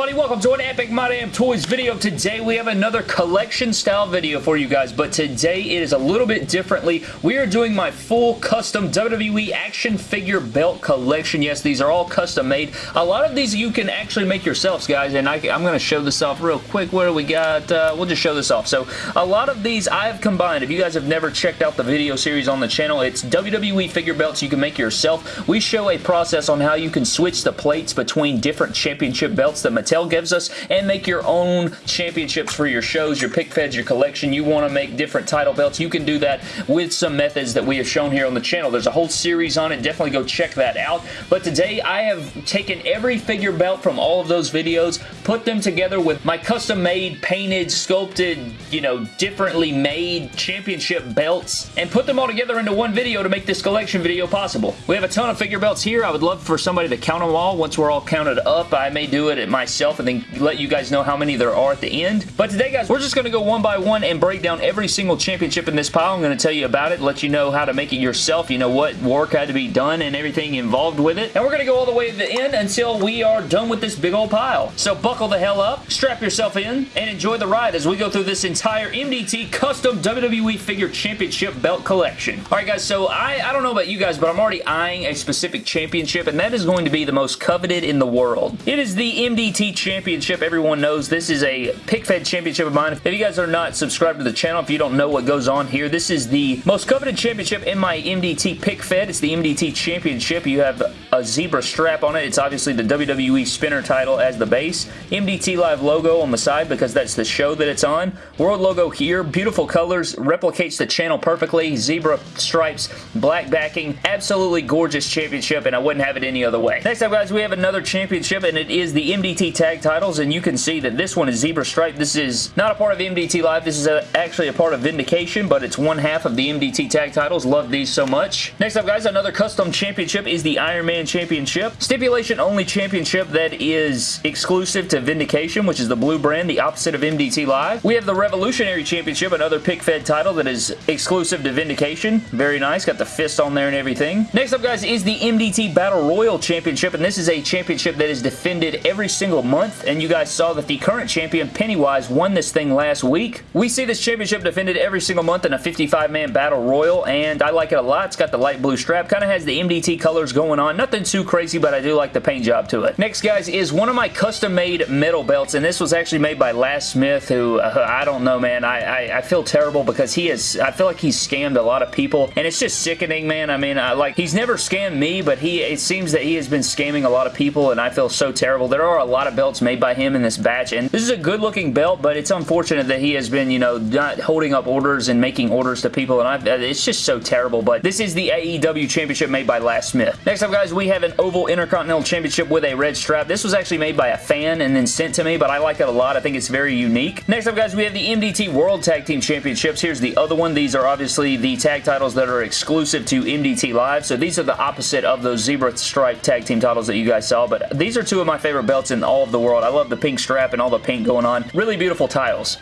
everybody? Welcome to an Epic My Damn Toys video. Today we have another collection style video for you guys, but today it is a little bit differently. We are doing my full custom WWE action figure belt collection. Yes, these are all custom made. A lot of these you can actually make yourselves, guys, and I, am going to show this off real quick. What do we got? Uh, we'll just show this off. So a lot of these I have combined. If you guys have never checked out the video series on the channel, it's WWE figure belts you can make yourself. We show a process on how you can switch the plates between different championship belts that Mattel gives us and make your own championships for your shows, your pick feds, your collection. You want to make different title belts. You can do that with some methods that we have shown here on the channel. There's a whole series on it. Definitely go check that out. But today I have taken every figure belt from all of those videos, put them together with my custom made, painted, sculpted, you know, differently made championship belts and put them all together into one video to make this collection video possible. We have a ton of figure belts here. I would love for somebody to count them all. Once we're all counted up, I may do it at my myself and then let you guys know how many there are at the end. But today, guys, we're just going to go one by one and break down every single championship in this pile. I'm going to tell you about it, let you know how to make it yourself, you know what work had to be done and everything involved with it. And we're going to go all the way to the end until we are done with this big old pile. So buckle the hell up, strap yourself in, and enjoy the ride as we go through this entire MDT custom WWE Figure Championship belt collection. Alright guys, so I, I don't know about you guys, but I'm already eyeing a specific championship, and that is going to be the most coveted in the world. It is the MDT MDT Championship. Everyone knows this is a pick fed championship of mine. If you guys are not subscribed to the channel, if you don't know what goes on here, this is the most coveted championship in my MDT pick fed. It's the MDT Championship. You have a zebra strap on it. It's obviously the WWE spinner title as the base. MDT Live logo on the side because that's the show that it's on. World logo here. Beautiful colors. Replicates the channel perfectly. Zebra stripes. Black backing. Absolutely gorgeous championship and I wouldn't have it any other way. Next up guys, we have another championship and it is the MDT tag titles, and you can see that this one is Zebra Stripe. This is not a part of MDT Live. This is a, actually a part of Vindication, but it's one half of the MDT tag titles. Love these so much. Next up, guys, another custom championship is the Iron Man Championship. Stipulation only championship that is exclusive to Vindication, which is the blue brand, the opposite of MDT Live. We have the Revolutionary Championship, another pick-fed title that is exclusive to Vindication. Very nice. Got the fist on there and everything. Next up, guys, is the MDT Battle Royal Championship, and this is a championship that is defended every single single month, and you guys saw that the current champion, Pennywise, won this thing last week. We see this championship defended every single month in a 55-man battle royal, and I like it a lot. It's got the light blue strap, kind of has the MDT colors going on. Nothing too crazy, but I do like the paint job to it. Next, guys, is one of my custom-made metal belts, and this was actually made by Les Smith, who, uh, I don't know, man. I, I, I, feel terrible because he is, I feel like he's scammed a lot of people, and it's just sickening, man. I mean, I, like, he's never scammed me, but he, it seems that he has been scamming a lot of people, and I feel so terrible. There are a lot of belts made by him in this batch, and this is a good looking belt, but it's unfortunate that he has been, you know, not holding up orders and making orders to people, and I've, it's just so terrible, but this is the AEW Championship made by Les Smith. Next up, guys, we have an Oval Intercontinental Championship with a red strap. This was actually made by a fan and then sent to me, but I like it a lot. I think it's very unique. Next up, guys, we have the MDT World Tag Team Championships. Here's the other one. These are obviously the tag titles that are exclusive to MDT Live, so these are the opposite of those zebra stripe tag team titles that you guys saw, but these are two of my favorite belts in all of the world. I love the pink strap and all the paint going on. Really beautiful tiles.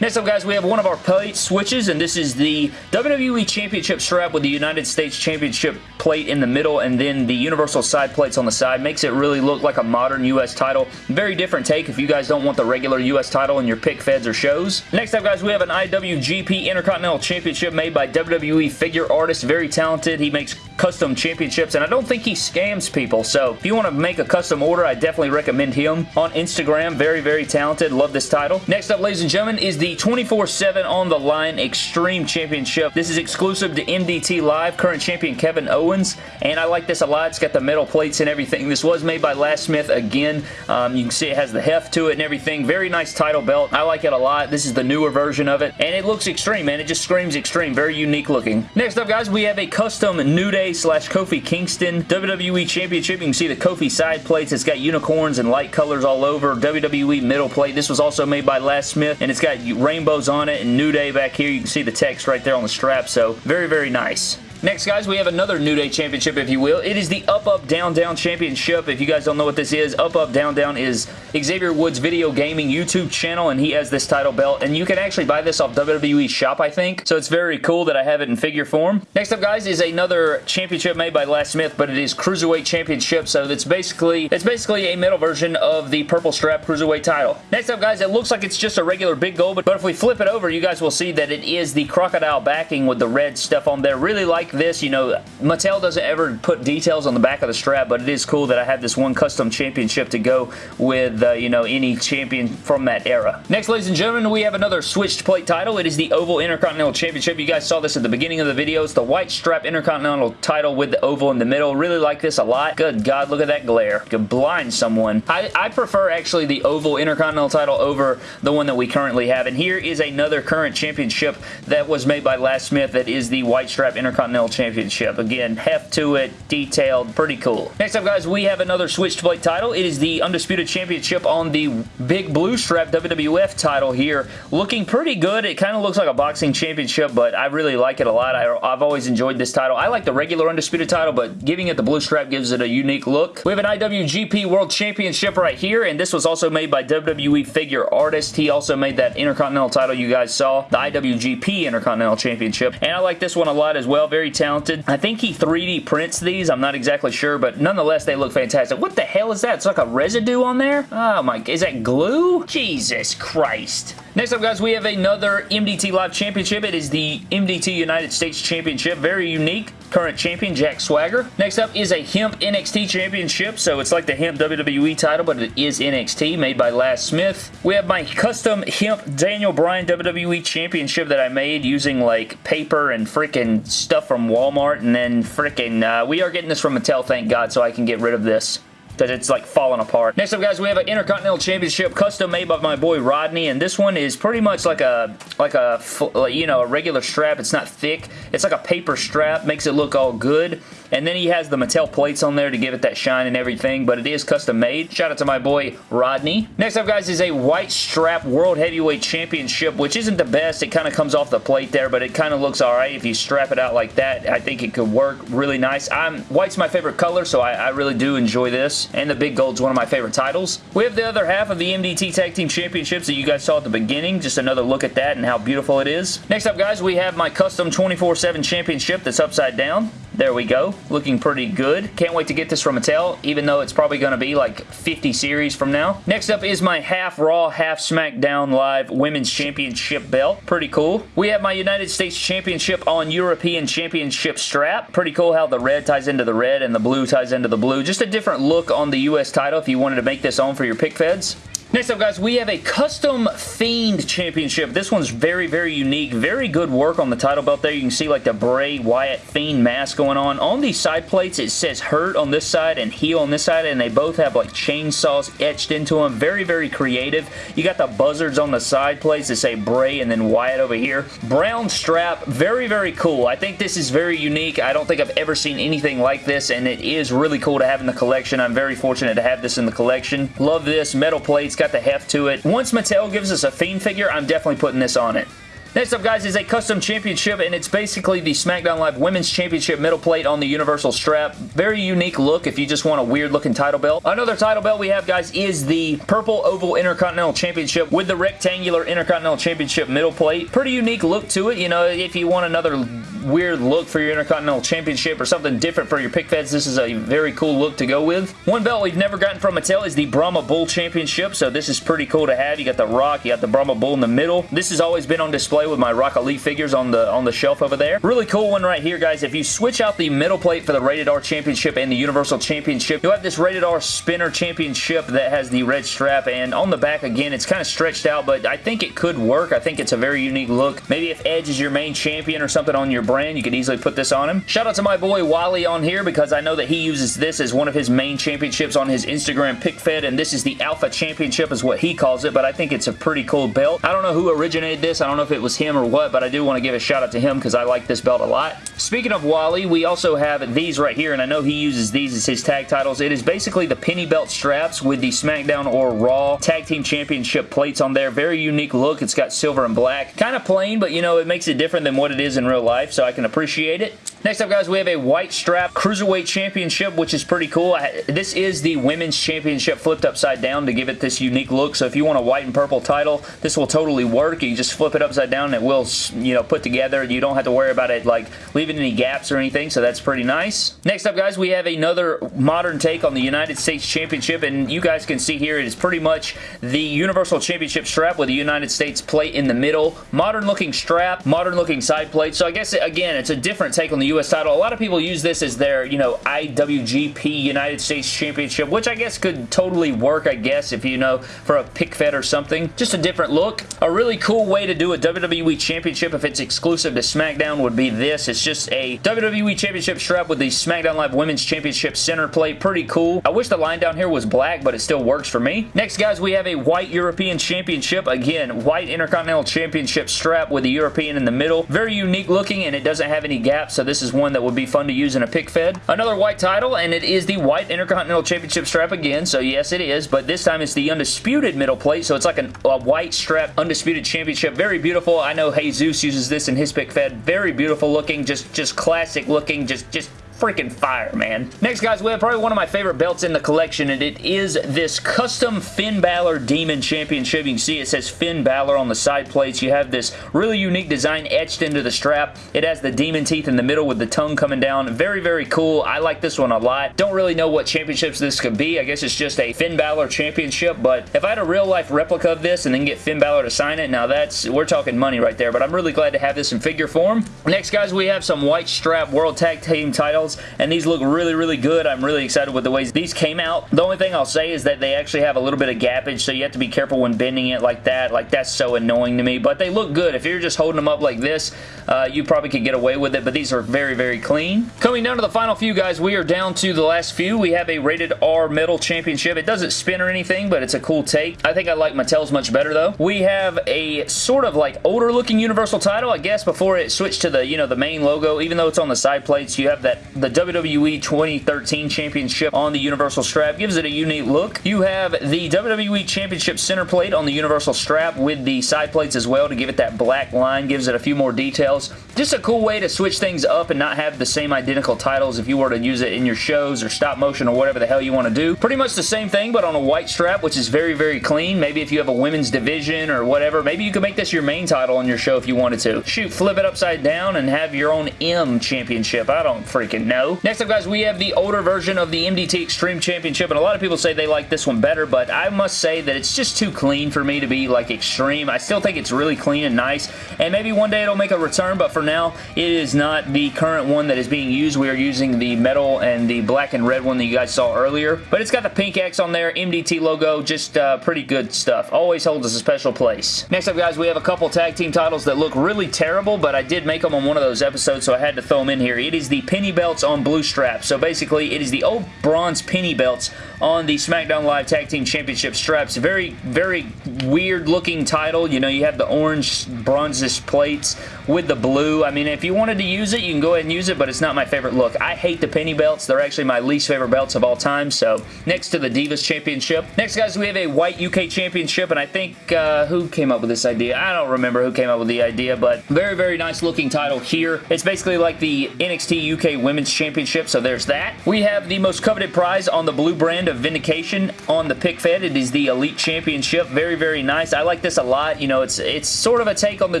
Next up, guys, we have one of our plate switches, and this is the WWE Championship strap with the United States Championship plate in the middle, and then the Universal side plates on the side. Makes it really look like a modern U.S. title. Very different take if you guys don't want the regular U.S. title in your pick feds or shows. Next up, guys, we have an IWGP Intercontinental Championship made by WWE figure artist. Very talented. He makes custom championships, and I don't think he scams people, so if you want to make a custom order, I definitely recommend him. On Instagram, very, very talented. Love this title. Next up, ladies and gentlemen, is the 24-7 On The Line Extreme Championship. This is exclusive to MDT Live, current champion Kevin Owens, and I like this a lot. It's got the metal plates and everything. This was made by Les Smith again. Um, you can see it has the heft to it and everything. Very nice title belt. I like it a lot. This is the newer version of it, and it looks extreme, man. It just screams extreme. Very unique looking. Next up, guys, we have a custom New Day slash Kofi Kingston WWE Championship. You can see the Kofi side plates. It's got unicorns and light colors all over. WWE middle plate. This was also made by Les Smith, and it's got rainbows on it and New Day back here. You can see the text right there on the strap, so very, very nice. Next, guys, we have another New Day Championship, if you will. It is the Up Up Down Down Championship. If you guys don't know what this is, Up Up Down Down is Xavier Woods Video Gaming YouTube channel, and he has this title belt, and you can actually buy this off WWE Shop, I think, so it's very cool that I have it in figure form. Next up, guys, is another championship made by Les Smith, but it is Cruiserweight Championship, so it's basically it's basically a metal version of the purple strap Cruiserweight title. Next up, guys, it looks like it's just a regular big gold, but, but if we flip it over, you guys will see that it is the crocodile backing with the red stuff on there. Really like this. You know, Mattel doesn't ever put details on the back of the strap, but it is cool that I have this one custom championship to go with, uh, you know, any champion from that era. Next, ladies and gentlemen, we have another switched plate title. It is the Oval Intercontinental Championship. You guys saw this at the beginning of the video. It's the white strap Intercontinental title with the oval in the middle. Really like this a lot. Good God, look at that glare. Could blind someone. I, I prefer actually the Oval Intercontinental title over the one that we currently have. And here is another current championship that was made by Les Smith that is the white strap Intercontinental Championship. Again, heft to it, detailed, pretty cool. Next up, guys, we have another switched plate title. It is the Undisputed Championship on the big blue strap WWF title here. Looking pretty good. It kind of looks like a boxing championship, but I really like it a lot. I, I've always enjoyed this title. I like the regular Undisputed title, but giving it the blue strap gives it a unique look. We have an IWGP World Championship right here, and this was also made by WWE Figure Artist. He also made that Intercontinental title you guys saw, the IWGP Intercontinental Championship, and I like this one a lot as well. Very talented. I think he 3D prints these. I'm not exactly sure, but nonetheless, they look fantastic. What the hell is that? It's like a residue on there? Oh my, is that glue? Jesus Christ. Next up, guys, we have another MDT Live Championship. It is the MDT United States Championship. Very unique. Current champion, Jack Swagger. Next up is a Hemp NXT Championship. So it's like the Hemp WWE title, but it is NXT, made by Les Smith. We have my custom Hemp Daniel Bryan WWE Championship that I made using like paper and freaking stuff from Walmart. And then freaking, uh, we are getting this from Mattel, thank God, so I can get rid of this that it's like falling apart. Next up, guys, we have an Intercontinental Championship custom made by my boy Rodney, and this one is pretty much like a, like a, you know, a regular strap. It's not thick. It's like a paper strap. Makes it look all good. And then he has the Mattel plates on there to give it that shine and everything, but it is custom made. Shout out to my boy Rodney. Next up, guys, is a white strap World Heavyweight Championship, which isn't the best. It kind of comes off the plate there, but it kind of looks alright if you strap it out like that. I think it could work really nice. I'm White's my favorite color, so I, I really do enjoy this. And the Big Gold's one of my favorite titles. We have the other half of the MDT Tag Team Championships that you guys saw at the beginning. Just another look at that and how beautiful it is. Next up, guys, we have my custom 24-7 championship that's upside down. There we go. Looking pretty good. Can't wait to get this from Mattel, even though it's probably going to be like 50 series from now. Next up is my half Raw, half SmackDown Live Women's Championship belt. Pretty cool. We have my United States Championship on European Championship strap. Pretty cool how the red ties into the red and the blue ties into the blue. Just a different look on the U.S. title if you wanted to make this on for your pick feds. Next up, guys, we have a custom Fiend Championship. This one's very, very unique. Very good work on the title belt there. You can see like the Bray Wyatt Fiend mask going on. On these side plates, it says Hurt on this side and Heal on this side, and they both have like chainsaws etched into them. Very, very creative. You got the buzzards on the side plates that say Bray and then Wyatt over here. Brown strap. Very, very cool. I think this is very unique. I don't think I've ever seen anything like this, and it is really cool to have in the collection. I'm very fortunate to have this in the collection. Love this. Metal plates got the heft to it. Once Mattel gives us a Fiend figure, I'm definitely putting this on it. Next up, guys, is a custom championship, and it's basically the SmackDown Live Women's Championship middle plate on the Universal strap. Very unique look if you just want a weird-looking title belt. Another title belt we have, guys, is the Purple Oval Intercontinental Championship with the rectangular Intercontinental Championship middle plate. Pretty unique look to it. You know, if you want another weird look for your Intercontinental Championship or something different for your pick feds, this is a very cool look to go with. One belt we've never gotten from Mattel is the Brahma Bull Championship, so this is pretty cool to have. You got the Rock, you got the Brahma Bull in the middle. This has always been on display with my Rock Elite figures on the on the shelf over there. Really cool one right here, guys. If you switch out the middle plate for the Rated R Championship and the Universal Championship, you'll have this Rated R Spinner Championship that has the red strap, and on the back, again, it's kind of stretched out, but I think it could work. I think it's a very unique look. Maybe if Edge is your main champion or something on your brand, you could easily put this on him. Shout out to my boy Wally on here because I know that he uses this as one of his main championships on his Instagram pick fed, and this is the Alpha Championship is what he calls it, but I think it's a pretty cool belt. I don't know who originated this. I don't know if it was was him or what, but I do want to give a shout out to him because I like this belt a lot. Speaking of Wally, we also have these right here, and I know he uses these as his tag titles. It is basically the penny belt straps with the SmackDown or Raw Tag Team Championship plates on there. Very unique look. It's got silver and black. Kind of plain, but you know, it makes it different than what it is in real life, so I can appreciate it. Next up, guys, we have a white strap Cruiserweight Championship, which is pretty cool. This is the Women's Championship flipped upside down to give it this unique look, so if you want a white and purple title, this will totally work. You just flip it upside down and it will, you know, put together. You don't have to worry about it, like, leaving any gaps or anything, so that's pretty nice. Next up, guys, we have another modern take on the United States Championship, and you guys can see here, it is pretty much the Universal Championship strap with the United States plate in the middle. Modern looking strap, modern looking side plate, so I guess, again, it's a different take on the U.S. title. A lot of people use this as their, you know, IWGP United States Championship, which I guess could totally work, I guess, if you know, for a pick fed or something. Just a different look. A really cool way to do a WWE Championship if it's exclusive to SmackDown would be this. It's just a WWE Championship strap with the SmackDown Live Women's Championship center plate. Pretty cool. I wish the line down here was black, but it still works for me. Next, guys, we have a white European Championship. Again, white Intercontinental Championship strap with the European in the middle. Very unique looking, and it doesn't have any gaps, so this is one that would be fun to use in a pick fed. Another white title, and it is the white Intercontinental Championship strap again, so yes, it is, but this time it's the Undisputed middle plate, so it's like an, a white strap Undisputed Championship. Very beautiful. I know Jesus uses this in his pick fed. Very beautiful looking, just, just classic looking, just, just freaking fire, man. Next, guys, we have probably one of my favorite belts in the collection, and it is this custom Finn Balor Demon Championship. You can see it says Finn Balor on the side plates. You have this really unique design etched into the strap. It has the demon teeth in the middle with the tongue coming down. Very, very cool. I like this one a lot. Don't really know what championships this could be. I guess it's just a Finn Balor championship, but if I had a real-life replica of this and then get Finn Balor to sign it, now that's, we're talking money right there, but I'm really glad to have this in figure form. Next, guys, we have some white strap World Tag Team titles and these look really, really good. I'm really excited with the ways these came out. The only thing I'll say is that they actually have a little bit of gappage, so you have to be careful when bending it like that. Like, that's so annoying to me, but they look good. If you're just holding them up like this, uh, you probably could get away with it, but these are very, very clean. Coming down to the final few, guys, we are down to the last few. We have a Rated R Metal Championship. It doesn't spin or anything, but it's a cool take. I think I like Mattel's much better, though. We have a sort of like older looking Universal title, I guess, before it switched to the, you know, the main logo. Even though it's on the side plates, you have that the WWE 2013 Championship on the Universal strap. Gives it a unique look. You have the WWE Championship center plate on the Universal strap with the side plates as well to give it that black line. Gives it a few more details. Just a cool way to switch things up and not have the same identical titles if you were to use it in your shows or stop motion or whatever the hell you want to do. Pretty much the same thing, but on a white strap, which is very, very clean. Maybe if you have a women's division or whatever, maybe you could make this your main title on your show if you wanted to. Shoot, flip it upside down and have your own M championship. I don't freaking know. Next up, guys, we have the older version of the MDT Extreme Championship, and a lot of people say they like this one better, but I must say that it's just too clean for me to be, like, extreme. I still think it's really clean and nice, and maybe one day it'll make a return, but for now, it is not the current one that is being used. We are using the metal and the black and red one that you guys saw earlier, but it's got the pink X on there, MDT logo, just uh, pretty good stuff. Always holds us a special place. Next up, guys, we have a couple tag team titles that look really terrible, but I did make them on one of those episodes, so I had to throw them in here. It is the penny belts on blue straps. So basically, it is the old bronze penny belts on the SmackDown Live Tag Team Championship straps. Very, very weird looking title. You know, you have the orange bronzish plates with the blue. I mean, if you wanted to use it, you can go ahead and use it, but it's not my favorite look. I hate the penny belts. They're actually my least favorite belts of all time, so next to the Divas Championship. Next, guys, we have a white UK Championship, and I think, uh, who came up with this idea? I don't remember who came up with the idea, but very, very nice looking title here. It's basically like the NXT UK Women's Championship, so there's that. We have the most coveted prize on the blue brand of Vindication on the pick fed. It is the Elite Championship. Very, very nice. I like this a lot. You know, it's it's sort of a take on the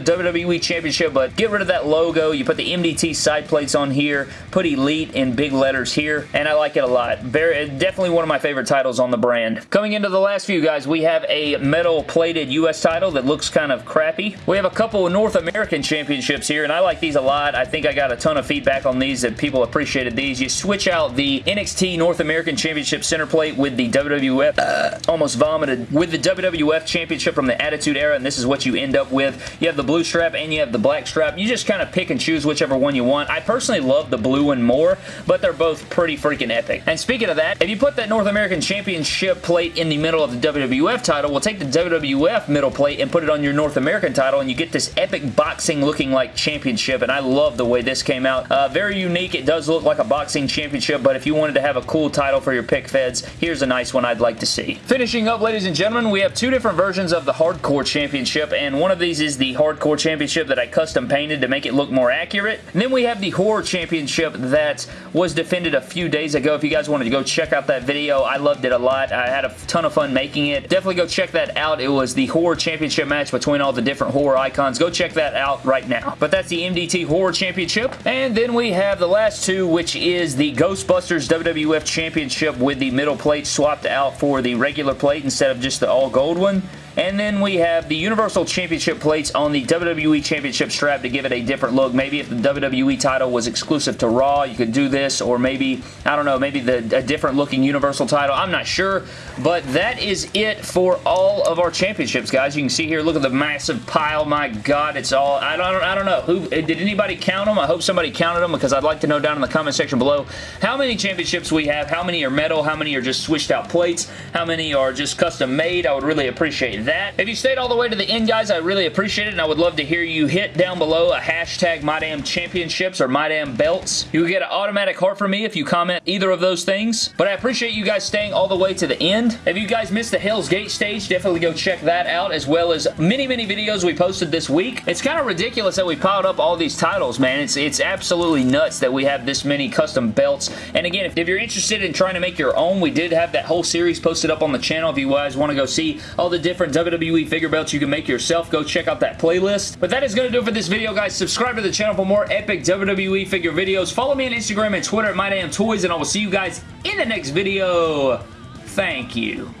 WWE Championship, but get rid of that logo. You put the MDT side plates on here, put Elite in big letters here, and I like it a lot. Very, definitely one of my favorite titles on the brand. Coming into the last few, guys, we have a metal plated U.S. title that looks kind of crappy. We have a couple of North American championships here, and I like these a lot. I think I got a ton of feedback on these that people appreciated these. You switch out the NXT North American Championship center plate plate with the WWF, uh, almost vomited, with the WWF Championship from the Attitude Era, and this is what you end up with. You have the blue strap and you have the black strap. You just kind of pick and choose whichever one you want. I personally love the blue one more, but they're both pretty freaking epic. And speaking of that, if you put that North American Championship plate in the middle of the WWF title, we'll take the WWF middle plate and put it on your North American title, and you get this epic boxing looking like championship, and I love the way this came out. Uh, very unique. It does look like a boxing championship, but if you wanted to have a cool title for your pick feds, here's a nice one I'd like to see. Finishing up, ladies and gentlemen, we have two different versions of the Hardcore Championship, and one of these is the Hardcore Championship that I custom painted to make it look more accurate. And then we have the Horror Championship that was defended a few days ago. If you guys wanted to go check out that video, I loved it a lot. I had a ton of fun making it. Definitely go check that out. It was the Horror Championship match between all the different horror icons. Go check that out right now. But that's the MDT Horror Championship. And then we have the last two, which is the Ghostbusters WWF Championship with the middle plate swapped out for the regular plate instead of just the all gold one. And then we have the Universal Championship plates on the WWE Championship strap to give it a different look. Maybe if the WWE title was exclusive to Raw, you could do this, or maybe, I don't know, maybe the a different looking Universal title. I'm not sure, but that is it for all of our championships, guys. You can see here, look at the massive pile. My God, it's all, I don't, I don't know. Who eh, Did anybody count them? I hope somebody counted them because I'd like to know down in the comment section below how many championships we have, how many are metal, how many are just switched out plates, how many are just custom made. I would really appreciate that. If you stayed all the way to the end, guys, I really appreciate it, and I would love to hear you hit down below a hashtag MyDamnChampionships or MyDamnBelts. You get an automatic heart from me if you comment either of those things, but I appreciate you guys staying all the way to the end. If you guys missed the Hell's Gate stage, definitely go check that out, as well as many, many videos we posted this week. It's kind of ridiculous that we piled up all these titles, man. It's, it's absolutely nuts that we have this many custom belts, and again, if, if you're interested in trying to make your own, we did have that whole series posted up on the channel if you guys want to go see all the different WWE figure belts you can make yourself. Go check out that playlist. But that is going to do it for this video, guys. Subscribe to the channel for more epic WWE figure videos. Follow me on Instagram and Twitter at MyDamnToys, and I will see you guys in the next video. Thank you.